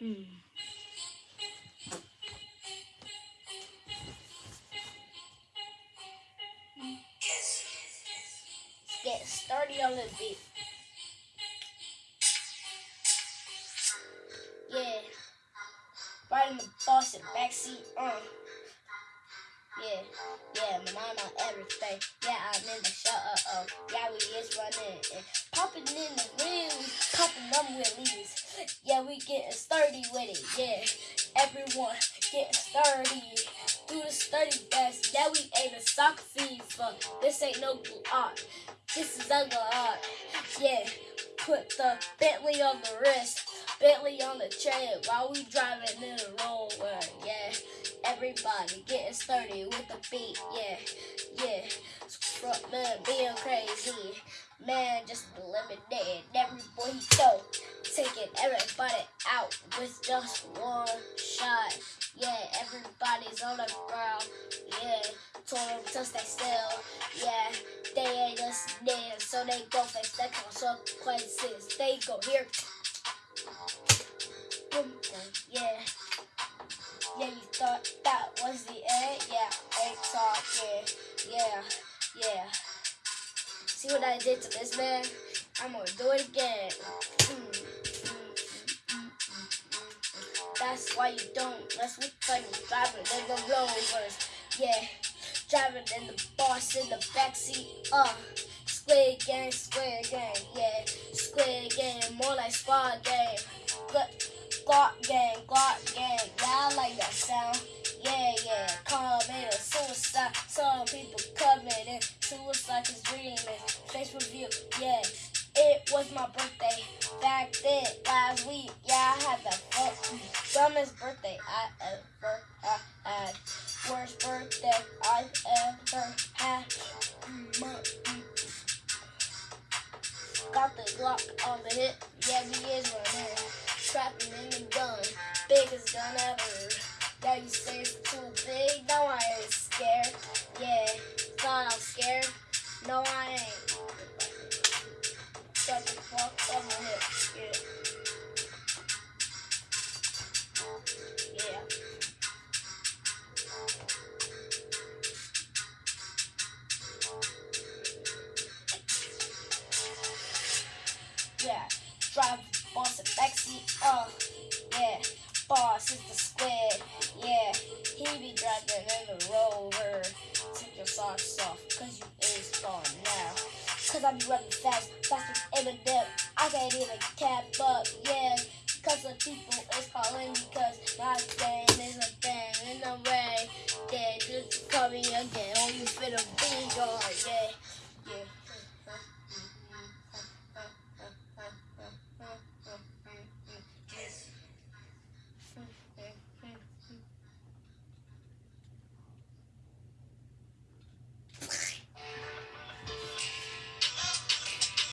Mm. Get started on the beat. Yeah. Riding the bus in backseat. Uh. Yeah, yeah, my mama, everything. Yeah, I'm in the show. Uh oh. Yeah, we is running. And popping in the wheels, popping them wheelies. Yeah, we getting sturdy with it. Yeah, everyone getting sturdy. Do the sturdy best. Yeah, we ain't a soccer FIFA. This ain't no art. This is ugly art. Yeah, put the Bentley on the wrist. Bentley on the trail while we driving in the roller. Yeah, everybody getting sturdy with the beat. Yeah, yeah. Front man being crazy. Man, just eliminated every boy he. Taking everybody out with just one shot. Yeah, everybody's on the ground. Yeah, told them to stay still. Yeah, they ain't listening, so they go face that consequences. They go here. Boom, boom, yeah. Yeah, you thought that was the end? Yeah, ain't talking. Yeah, yeah. See what I did to this man? I'm gonna do it again. Mm, That's why you don't mess with funny driving in the rovers. Yeah, driving in the boss in the backseat. Uh, squid game, squid game. Yeah, squid game, more like squad game. Glock gang, Glock gang. Yeah, I like that sound. Yeah, yeah. Coming suicide. Some people coming in. Suicide is dreaming. Face review. Yeah. It was my birthday back then dumbest birthday I ever had. Worst birthday I've ever had. Got the Glock on the hip. Yeah, he is running trapping in the gun, biggest gun ever. Yeah, you say it's too big? No, I ain't scared. Yeah, thought I'm scared. No, I ain't. Yeah. Drive boss a backseat, uh, yeah, boss is the squid, yeah, he be driving in the rover, take your socks off, cause you is gone now, cause I be running fast, faster than Eminem, I can't even cap up, yeah, cause the people is calling because my game is a thing in the way, yeah, just call me again, oh you finna be gone, yeah.